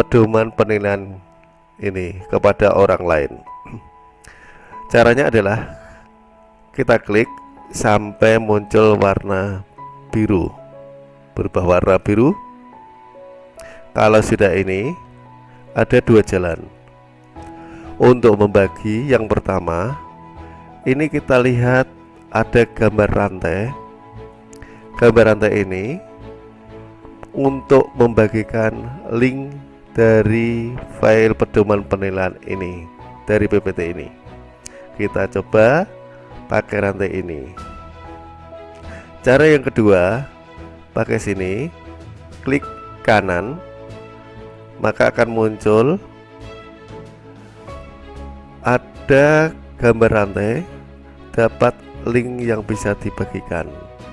pedoman penilaian ini kepada orang lain. Caranya adalah kita klik sampai muncul warna biru berubah warna biru. Kalau sudah ini ada dua jalan. Untuk membagi yang pertama ini kita lihat ada gambar rantai. Gambar rantai ini untuk membagikan link dari file pedoman penilaian ini dari PPT ini. Kita coba pakai rantai ini. Cara yang kedua pakai sini klik kanan maka akan muncul ada gambar rantai dapat link yang bisa dibagikan.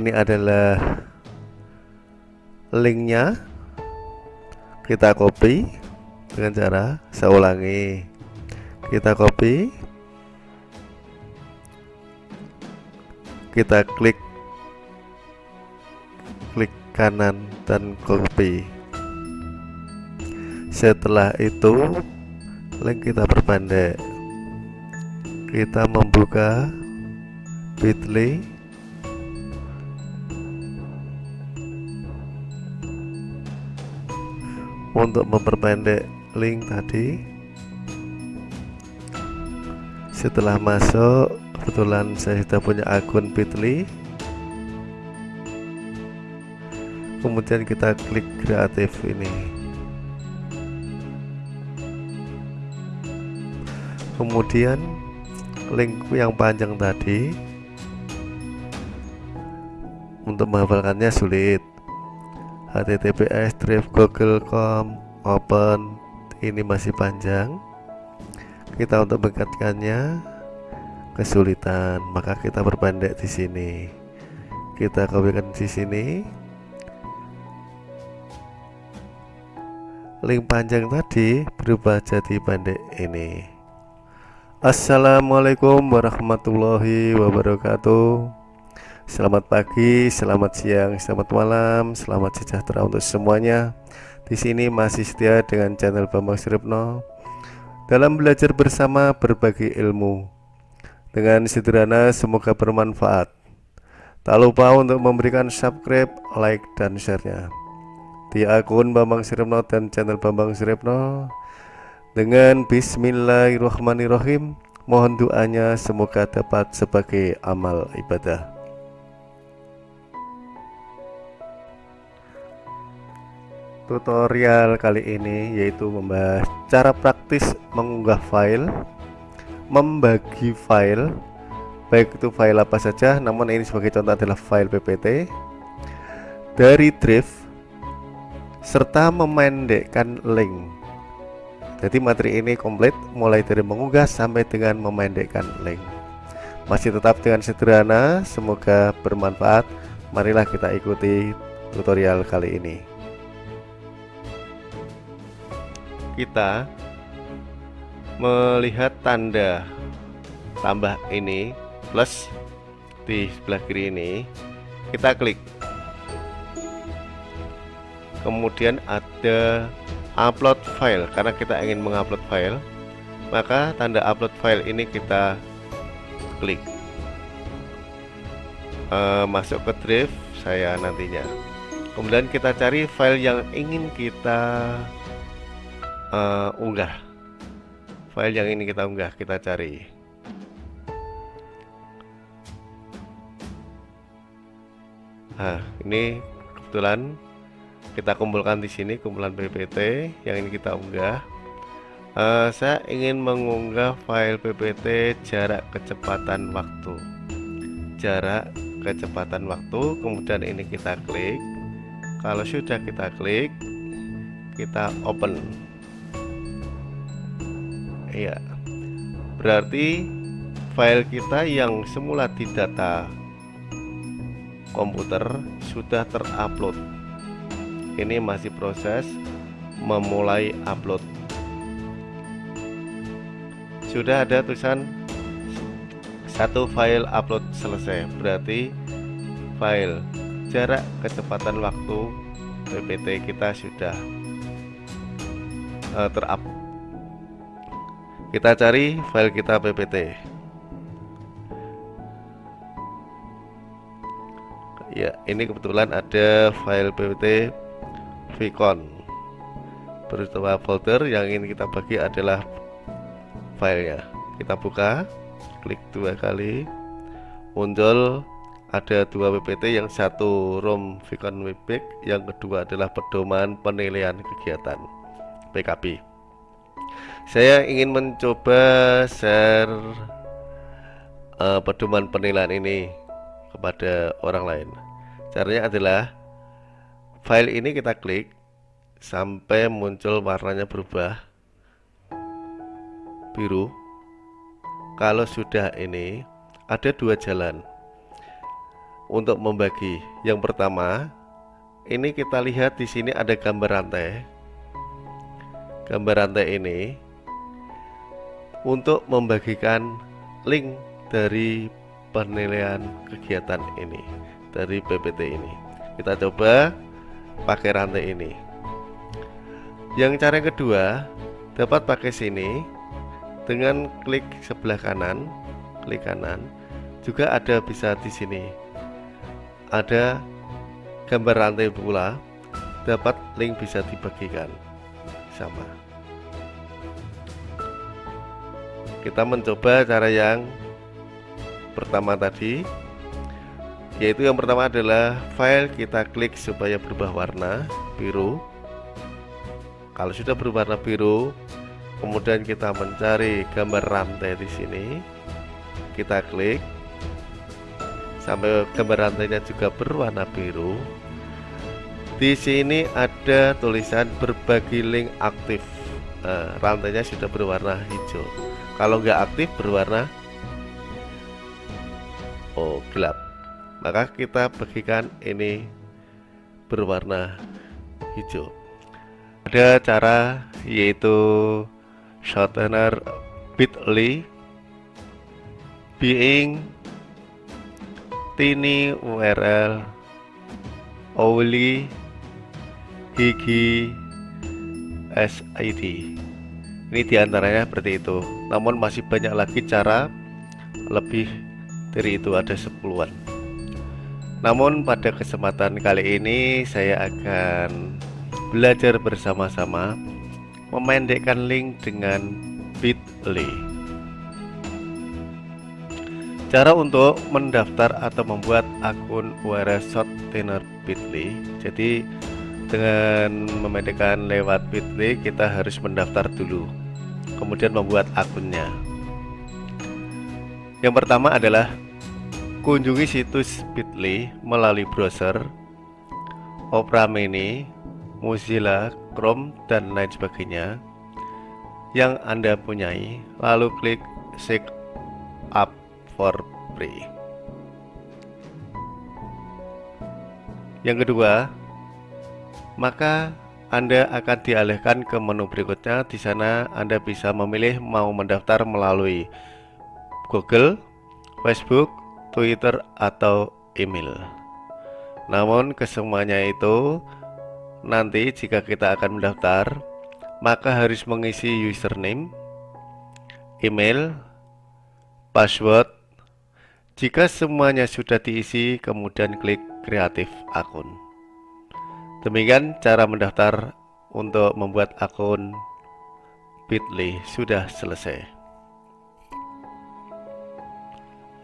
Ini adalah linknya kita copy dengan cara saya ulangi. Kita copy kita klik klik kanan dan copy setelah itu link kita perpendek kita membuka bit.ly untuk memperpendek link tadi. Setelah masuk kebetulan saya sudah punya akun bit.ly. Kemudian kita klik kreatif ini. Kemudian link yang panjang tadi untuk menghafalkannya sulit https drive google.com open. Ini masih panjang. Kita untuk mengingatkannya kesulitan. Maka kita berpendek di sini. Kita kopikan di sini. Link panjang tadi berubah jadi pendek ini. Assalamualaikum warahmatullahi wabarakatuh Selamat pagi, selamat siang, selamat malam, selamat sejahtera untuk semuanya. Di sini masih setia dengan channel Bambang Sripno dalam belajar bersama berbagi ilmu. Dengan sederhana semoga bermanfaat. Tak lupa untuk memberikan subscribe, like, dan share-nya di akun Bambang Sripno dan channel Bambang Sripno. Dengan Bismillahirrahmanirrahim, mohon doanya semoga dapat sebagai amal ibadah. Tutorial kali ini yaitu membahas cara praktis mengunggah file membagi file baik itu file apa saja namun ini sebagai contoh adalah file ppt dari drive serta memendekkan link. Jadi materi ini komplit mulai dari mengunggah sampai dengan memendekkan link. Masih tetap dengan sederhana semoga bermanfaat. Marilah kita ikuti tutorial kali ini kita melihat tanda tambah ini plus di sebelah kiri ini kita klik. Kemudian ada upload file karena kita ingin mengupload file maka tanda upload file ini kita klik. E, masuk ke drive saya nantinya. Kemudian kita cari file yang ingin kita uh, unggah. File yang ini kita unggah kita cari. Nah ini kebetulan kita kumpulkan di sini kumpulan ppt yang ini kita unggah. Uh, saya ingin mengunggah file ppt jarak kecepatan waktu. Jarak kecepatan waktu kemudian ini kita klik. Kalau sudah kita klik kita open Iya. Berarti file kita yang semula di data komputer sudah terupload. Ini masih proses memulai upload. Sudah ada tulisan satu file upload selesai. Berarti file jarak kecepatan waktu PPT kita sudah uh, terup kita cari file kita ppt ya ini kebetulan ada file ppt vcon berupa folder yang ingin kita bagi adalah filenya. Kita buka klik dua kali. Muncul ada dua PPT yang satu ROM Vicon Webpack yang kedua adalah pedoman penilaian kegiatan PKP saya ingin mencoba share uh, pedoman penilaian ini kepada orang lain caranya adalah file ini kita klik sampai muncul warnanya berubah biru kalau sudah ini ada dua jalan untuk membagi. Yang pertama, ini kita lihat di sini ada gambar rantai. Gambar rantai ini untuk membagikan link dari penilaian kegiatan ini dari PPT ini. Kita coba pakai rantai ini. Yang cara yang kedua dapat pakai sini dengan klik sebelah kanan, klik kanan. Juga ada bisa di sini ada gambar rantai pula dapat link bisa dibagikan sama kita mencoba cara yang pertama tadi yaitu yang pertama adalah file kita klik supaya berubah warna biru. Kalau sudah berwarna biru kemudian kita mencari gambar rantai di sini. Kita klik sampai gambar rantainya juga berwarna biru di sini ada tulisan berbagi link aktif. Nah, rantainya sudah berwarna hijau. Kalau nggak aktif berwarna oh gelap. Maka kita bagikan ini berwarna hijau. Ada cara yaitu shortener bit.ly being Tini URL Oli Higi SID ini di antaranya seperti itu. Namun masih banyak lagi cara lebih dari itu ada sepuluhan. Namun pada kesempatan kali ini saya akan belajar bersama-sama memendekkan link dengan bit.ly. Cara untuk mendaftar atau membuat akun URL Shortener Bitly. Jadi dengan memendekkan lewat Bitly kita harus mendaftar dulu. Kemudian membuat akunnya. Yang pertama adalah kunjungi situs Bitly melalui browser Opera Mini, Mozilla, Chrome dan lain sebagainya yang Anda punyai, lalu klik sign up for free. Yang kedua, maka Anda akan dialihkan ke menu berikutnya. Di sana Anda bisa memilih mau mendaftar melalui Google, Facebook, Twitter, atau email. Namun kesemuanya itu nanti jika kita akan mendaftar, maka harus mengisi username, email, password, jika semuanya sudah diisi, kemudian klik kreatif akun. Demikian cara mendaftar untuk membuat akun Bitly sudah selesai.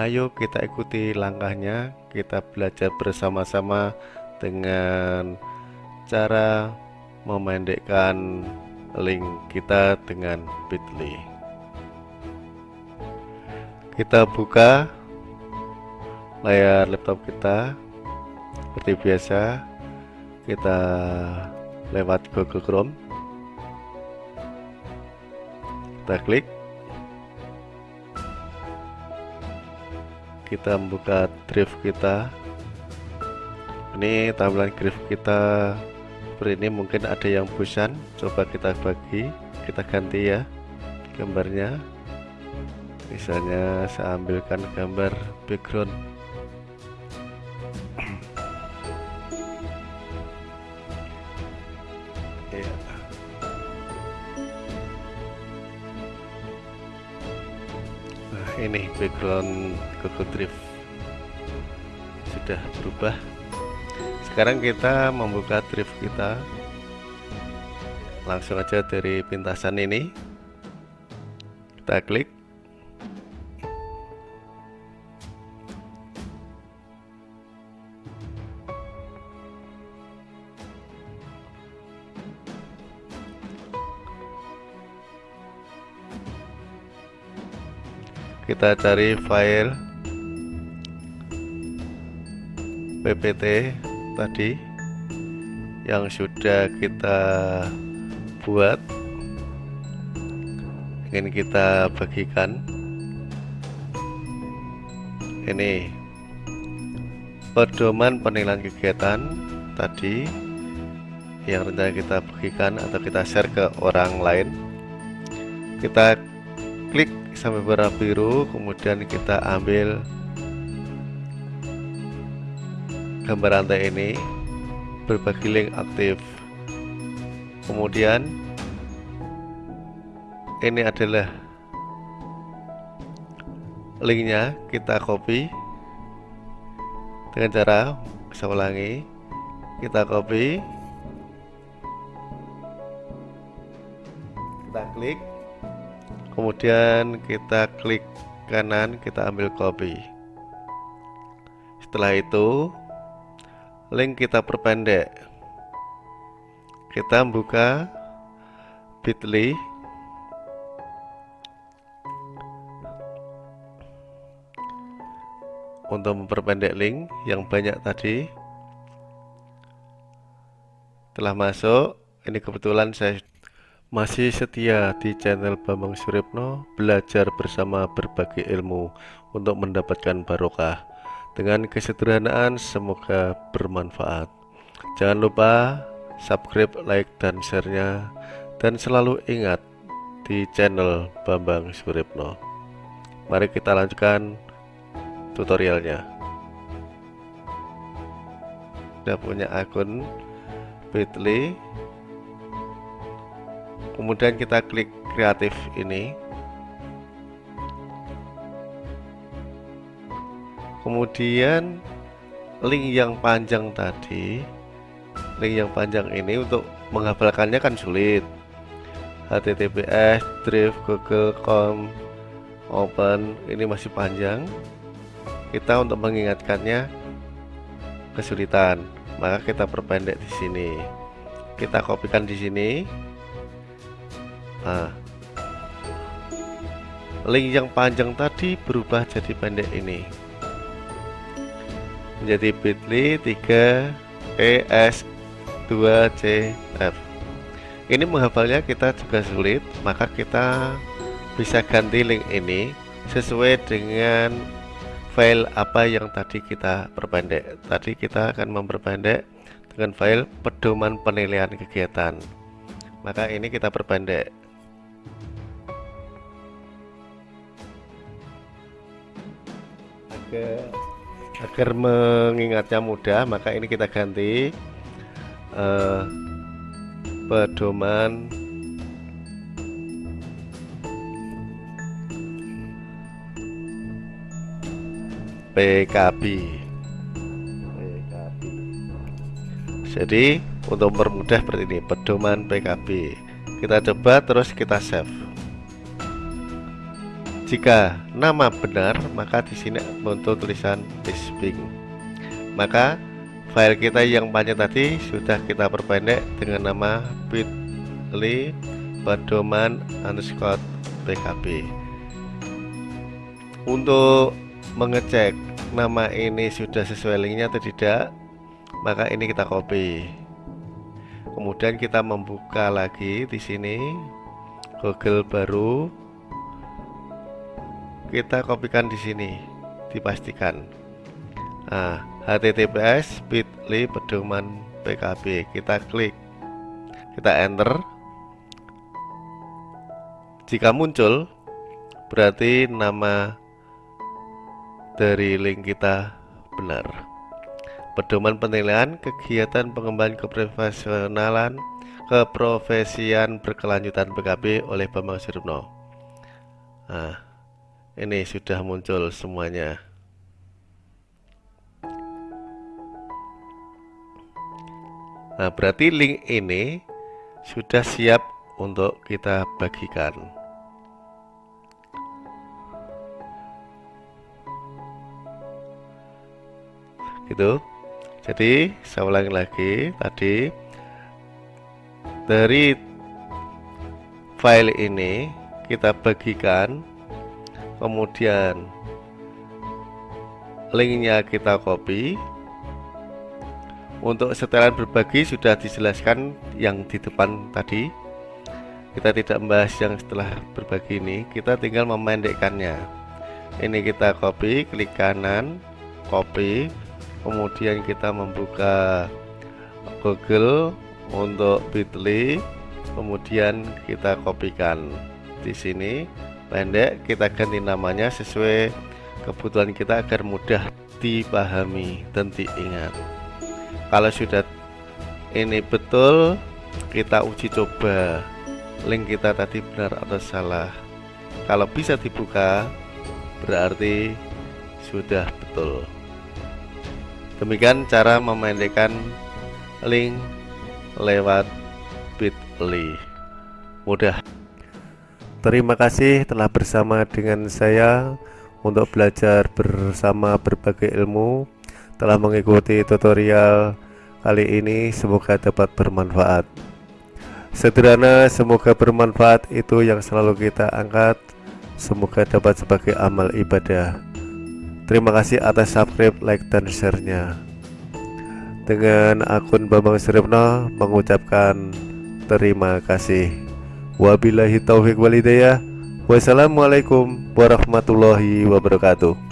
Ayo kita ikuti langkahnya, kita belajar bersama-sama dengan cara memendekkan link kita dengan Bitly. Kita buka layar laptop kita seperti biasa kita lewat Google Chrome. Kita klik. Kita membuka drive kita. Ini tampilan drive kita. Seperti ini mungkin ada yang bosan. Coba kita bagi. Kita ganti ya gambarnya. Misalnya saya ambilkan gambar background ini background Google Drive sudah berubah. Sekarang kita membuka drive kita. Langsung aja dari pintasan ini. Kita klik kita cari file ppt tadi yang sudah kita buat. Ingin kita bagikan. Ini pedoman penilaian kegiatan tadi yang rencana kita bagikan atau kita share ke orang lain. Kita klik sampai warna biru kemudian kita ambil gambar rantai ini berbagi link aktif. Kemudian ini adalah linknya kita copy. Dengan cara saya ulangi kita copy. Kita klik kemudian kita klik kanan kita ambil copy. Setelah itu link kita perpendek. Kita buka bit.ly untuk memperpendek link yang banyak tadi. Telah masuk ini kebetulan saya masih setia di channel Bambang Suripno belajar bersama berbagai ilmu untuk mendapatkan barokah. Dengan kesederhanaan semoga bermanfaat. Jangan lupa subscribe like dan share-nya. Dan selalu ingat di channel Bambang Suripno. Mari kita lanjutkan tutorialnya. Sudah punya akun bit.ly kemudian kita klik kreatif ini. Kemudian link yang panjang tadi link yang panjang ini untuk menghafalkannya kan sulit. Https drive google.com open ini masih panjang. Kita untuk mengingatkannya kesulitan maka kita perpendek di sini. Kita kopikan di sini Nah, link yang panjang tadi berubah jadi pendek ini. Menjadi bit.ly 3 es 2 cf ini menghafalnya kita juga sulit maka kita bisa ganti link ini sesuai dengan file apa yang tadi kita perpendek. Tadi kita akan memperpendek dengan file pedoman penilaian kegiatan. Maka ini kita perpendek agar mengingatnya mudah maka ini kita ganti uh, pedoman. PKB PKB jadi untuk mempermudah seperti ini pedoman PKB kita coba terus kita save jika nama benar, maka di sini muncul tulisan Bisping. Maka file kita yang panjang tadi sudah kita perpendek dengan nama bit.ly pedoman underscore pkb. Untuk mengecek nama ini sudah sesuai linknya atau tidak, maka ini kita copy. Kemudian kita membuka lagi di sini Google baru kita kopikan di sini dipastikan. Nah https bit.ly pedoman pkb kita klik. Kita enter. Jika muncul berarti nama dari link kita benar. Pedoman penilaian kegiatan pengembangan keprofesionalan keprofesian berkelanjutan PKB oleh Bambang Suripno nah ini sudah muncul semuanya. Nah berarti link ini sudah siap untuk kita bagikan. Gitu. Jadi saya ulangi lagi tadi. Dari file ini kita bagikan kemudian linknya kita copy. Untuk setelan berbagi sudah dijelaskan yang di depan tadi. Kita tidak membahas yang setelah berbagi ini. Kita tinggal memendekkannya. Ini kita copy klik kanan copy. Kemudian kita membuka Google untuk Bitly kemudian kita kopikan di sini pendek kita ganti namanya sesuai kebutuhan kita agar mudah dipahami dan diingat. Kalau sudah ini betul kita uji coba. Link kita tadi benar atau salah. Kalau bisa dibuka berarti sudah betul. Demikian cara memendekkan link lewat bit.ly. Mudah Terima kasih telah bersama dengan saya untuk belajar bersama berbagai ilmu. Telah mengikuti tutorial kali ini semoga dapat bermanfaat. Sederhana semoga bermanfaat. Itu yang selalu kita angkat. Semoga dapat sebagai amal ibadah. Terima kasih atas subscribe, like, dan share-nya. Dengan akun Bambang Suripno mengucapkan terima kasih. Wabillahi taufiq walidayah. Wassalamualaikum warahmatullahi wabarakatuh.